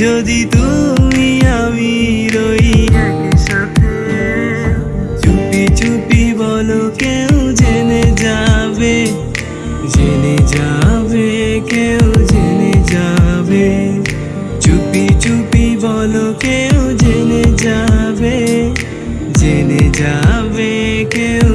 যদি তুমি আমি রই একসাথে চুপি চুপি বলো কেউ জেনে যাবে জেনে যাবে, কেউ জেনে যাবে। চুপি চুপি বলো কেউ জেনে যাবে জেনে যাবে, কেউ